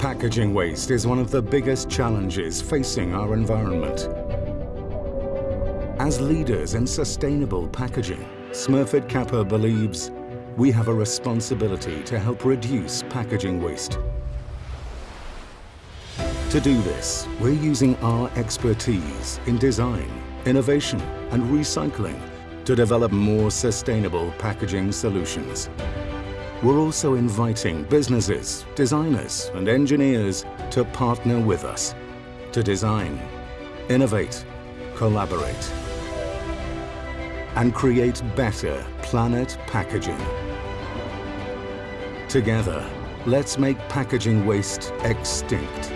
Packaging waste is one of the biggest challenges facing our environment. As leaders in sustainable packaging, Smurfit Kappa believes we have a responsibility to help reduce packaging waste. To do this, we're using our expertise in design, innovation and recycling to develop more sustainable packaging solutions. We're also inviting businesses, designers and engineers to partner with us to design, innovate, collaborate and create better planet packaging. Together, let's make packaging waste extinct.